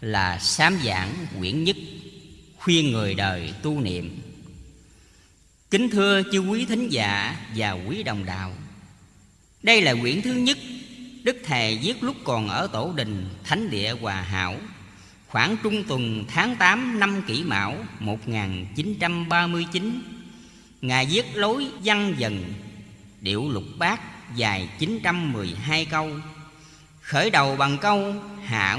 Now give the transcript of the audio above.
là sám giảng quyển nhất, khuyên người đời tu niệm. Kính thưa chư quý thính giả và quý đồng đạo, đây là quyển thứ nhất đức thầy viết lúc còn ở tổ đình thánh địa hòa hảo, khoảng trung tuần tháng 8 năm kỷ mão 1939 ngài viết lối văn dần, điệu lục bát dài 912 câu, khởi đầu bằng câu hạ